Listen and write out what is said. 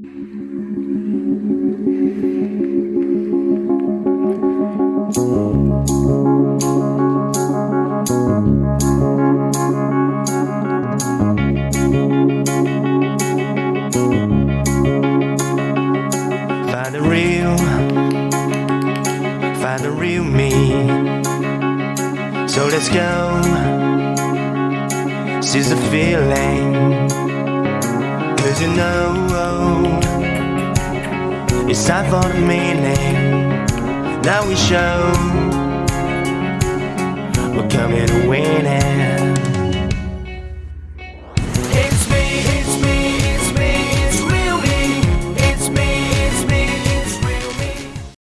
So let's go, seize the feeling. Know, it's time for the meaning. Now we show, we're coming to win it.